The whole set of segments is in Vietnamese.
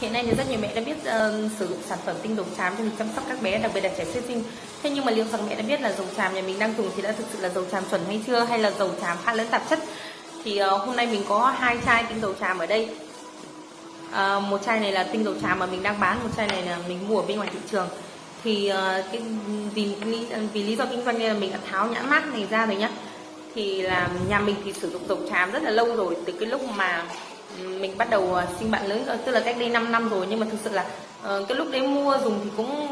Hiện nay thì rất nhiều mẹ đã biết uh, sử dụng sản phẩm tinh dầu chàm cho mình chăm sóc các bé, đặc biệt là trẻ sơ sinh. Thế nhưng mà liệu rằng mẹ đã biết là dầu chàm nhà mình đang dùng thì đã thực sự là dầu chàm chuẩn hay chưa hay là dầu chàm pha lẫn tạp chất? Thì uh, hôm nay mình có hai chai tinh dầu chàm ở đây. Uh, một chai này là tinh dầu chàm mà mình đang bán, một chai này là mình mua ở bên ngoài thị trường. Thì uh, cái vì vì lý do kinh doanh nên là mình đã tháo nhãn mát này ra rồi nhá. Thì là nhà mình thì sử dụng dầu chàm rất là lâu rồi từ cái lúc mà mình bắt đầu à, sinh bạn lớn rồi tức là cách đây 5 năm rồi nhưng mà thực sự là uh, cái lúc đấy mua dùng thì cũng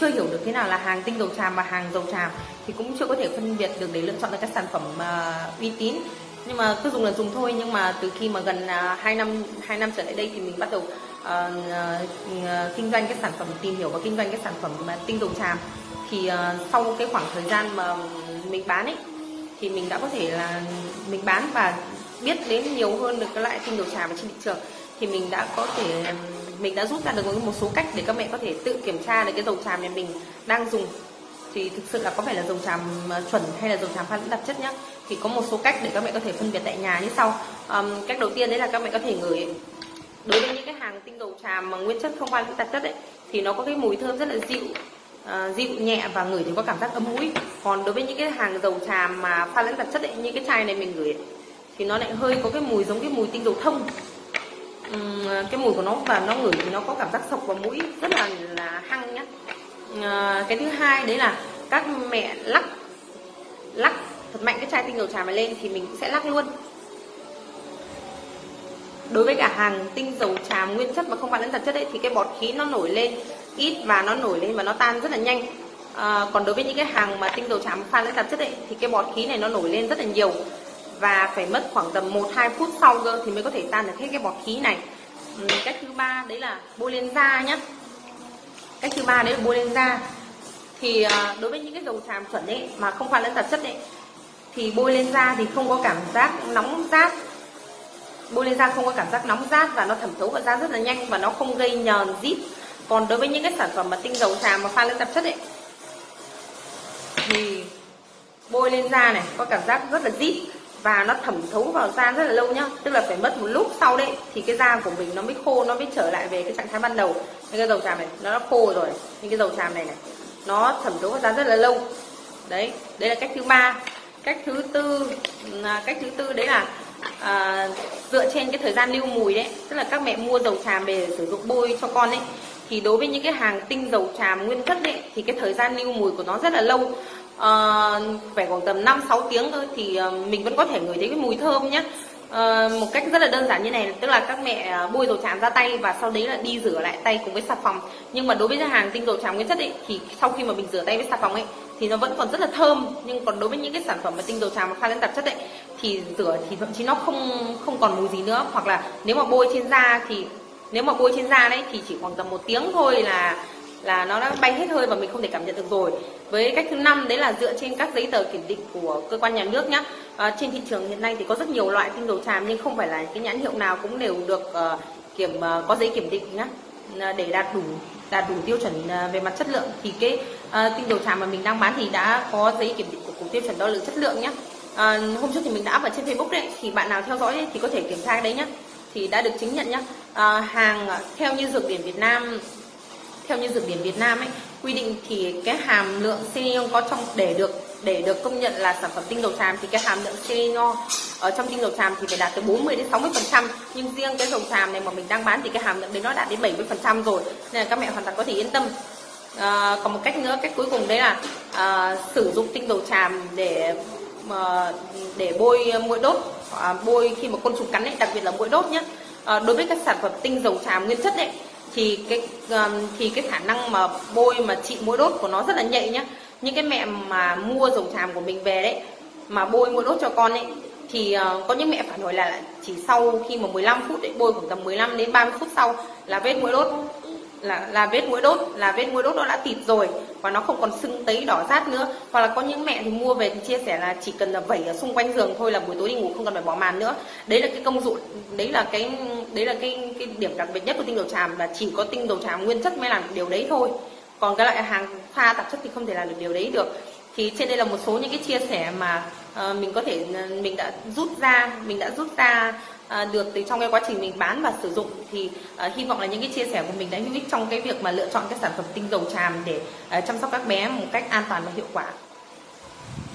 chưa hiểu được thế nào là hàng tinh dầu tràm và hàng dầu tràm thì cũng chưa có thể phân biệt được để lựa chọn được các sản phẩm uh, uy tín. Nhưng mà cứ dùng là dùng thôi nhưng mà từ khi mà gần à, uh, 2 năm 2 năm trở lại đây thì mình bắt đầu uh, uh, kinh doanh các sản phẩm tìm hiểu và kinh doanh các sản phẩm mà tinh dầu tràm. Thì uh, sau cái khoảng thời gian mà mình bán ấy thì mình đã có thể là mình bán và biết đến nhiều hơn được cái loại tinh dầu tràm và trên thị trường thì mình đã có thể mình đã rút ra được một số cách để các mẹ có thể tự kiểm tra được cái dầu tràm này mình đang dùng. Thì thực sự là có phải là dầu tràm chuẩn hay là dầu tràm pha lẫn tạp chất nhá? Thì có một số cách để các mẹ có thể phân biệt tại nhà như sau. Um, cách đầu tiên đấy là các mẹ có thể ngửi. Đối với những cái hàng tinh dầu tràm mà nguyên chất không pha lẫn tạp chất ấy thì nó có cái mùi thơm rất là dịu uh, dịu nhẹ và ngửi thì có cảm giác ấm mũi. Còn đối với những cái hàng dầu tràm mà pha lẫn tạp chất ấy như cái chai này mình gửi thì nó lại hơi có cái mùi giống cái mùi tinh dầu thông. Uhm, cái mùi của nó và nó ngửi thì nó có cảm giác sộc vào mũi rất là là hăng nhá. À, cái thứ hai đấy là các mẹ lắc lắc thật mạnh cái chai tinh dầu trà này lên thì mình cũng sẽ lắc luôn. Đối với cả hàng tinh dầu trà nguyên chất mà không phải lẫn tạp chất đấy thì cái bọt khí nó nổi lên ít và nó nổi lên và nó tan rất là nhanh. À, còn đối với những cái hàng mà tinh dầu trà pha lẫn tạp chất đấy thì cái bọt khí này nó nổi lên rất là nhiều và phải mất khoảng tầm 1-2 phút sau cơ thì mới có thể tan được hết cái bọt khí này. Ừ, cách thứ ba đấy là bôi lên da nhé cách thứ ba đấy là bôi lên da. Thì à, đối với những cái dầu tràm chuẩn ấy mà không pha lẫn tạp chất ấy thì bôi lên da thì không có cảm giác nóng rát. Bôi lên da không có cảm giác nóng rát và nó thẩm thấu vào da rất là nhanh và nó không gây nhờn rít. Còn đối với những cái sản phẩm mà tinh dầu tràm mà pha lẫn tạp chất ấy thì bôi lên da này có cảm giác rất là rít và nó thẩm thấu vào da rất là lâu nhá. Tức là phải mất một lúc sau đấy thì cái da của mình nó mới khô nó mới trở lại về cái trạng thái ban đầu. Những cái dầu tràm này nó đã khô rồi. Những cái dầu tràm này này nó thẩm thấu vào da rất là lâu. Đấy đây là cách thứ ba. Cách thứ tư ừ, à, cách thứ tư đấy là à, dựa trên cái thời gian lưu mùi đấy. Tức là các mẹ mua dầu tràm về sử dụng bôi cho con ấy. Thì đối với những cái hàng tinh dầu tràm nguyên chất đấy thì cái thời gian lưu mùi của nó rất là lâu uh, phải khoảng tầm 5 6 tiếng thôi thì uh, mình vẫn có thể ngửi thấy cái mùi thơm nhé uh, ờ, một cách rất là đơn giản như này tức là các mẹ bôi dầu tràm ra tay và sau đấy là đi rửa lại tay cùng với xà phòng. Nhưng mà đối với hàng tinh dầu tràm nguyên chất ấy thì sau khi mà mình rửa tay với xà phòng ấy thì nó vẫn còn rất là thơm. Nhưng còn đối với những cái sản phẩm mà tinh dầu tràm mà pha lên tạp chất ấy thì rửa thì thậm chí nó không không còn mùi gì nữa. Hoặc là nếu mà bôi trên da thì nếu mà bôi trên da đấy thì chỉ khoảng tầm một tiếng thôi là là nó đã bay hết hơi và mình không thể cảm nhận được rồi. Với cách thứ năm đấy là dựa trên các giấy tờ kiểm định của cơ quan nhà nước nhé à, ờ, trên thị trường hiện nay thì có rất nhiều loại tinh dầu tràm nhưng không phải là cái nhãn hiệu nào cũng đều được uh, kiểm uh, có giấy kiểm định nhé để đạt đủ đạt đủ tiêu chuẩn về mặt chất lượng thì cái uh, tinh dầu tràm mà mình đang bán thì đã có giấy kiểm định của cục tiêu chuẩn đo lường chất lượng nhé à, hôm trước thì mình đã up ở trên facebook đấy thì bạn nào theo dõi ấy, thì có thể kiểm tra đấy nhé thì đã được chứng nhận nhé à, hàng theo như dược điển Việt Nam theo như dược điển Việt Nam ấy quy định thì cái hàm lượng selenium có trong để được để được công nhận là sản phẩm tinh dầu tràm thì cái hàm lượng selenium ở trong tinh dầu tràm thì phải đạt từ 40 đến 60 phần trăm. Nhưng riêng cái dầu tràm này mà mình đang bán thì cái hàm lượng đấy nó đạt đến 70 phần trăm rồi. Nên là các mẹ hoàn toàn có thể yên tâm. À, còn một cách nữa cách cuối cùng đấy là à, sử dụng tinh dầu tràm để mà để bôi mũi đốt. À, bôi khi mà côn trùng cắn ấy đặc biệt là mũi đốt nhé à, đối với các sản phẩm tinh dầu tràm nguyên chất đấy thì cái um, thì cái khả năng mà bôi mà trị mũi đốt của nó rất là nhạy nhá. Những cái mẹ mà mua dầu tràm của mình về đấy mà bôi mũi đốt cho con ấy thì ờ, có những mẹ phản hồi là chỉ sau khi mà 15 phút ấy, bôi khoảng tầm 15 đến 30 phút sau là vết mũi đốt là là vết mũi đốt là vết mũi đốt nó đã tịt rồi và nó không còn sưng tấy đỏ rát nữa. Hoặc là có những mẹ thì mua về thì chia sẻ là chỉ cần là vẩy ở xung quanh giường thôi là buổi tối đi ngủ không cần phải bỏ màn nữa. Đấy là cái công dụng đấy là cái đấy là cái cái điểm đặc biệt nhất của tinh dầu tràm là chỉ có tinh dầu tràm nguyên chất mới làm điều đấy thôi. Còn cái loại hàng pha tạp chất thì không thể làm được điều đấy được. Thì trên đây là một số những cái chia sẻ mà uh, mình có thể mình đã rút ra mình đã rút ra à, được từ trong cái quá trình mình bán và sử dụng thì à, hy vọng là những cái chia sẻ của mình đã hữu ích trong cái việc mà lựa chọn cái sản phẩm tinh dầu tràm để à, chăm sóc các bé một cách an toàn và hiệu quả.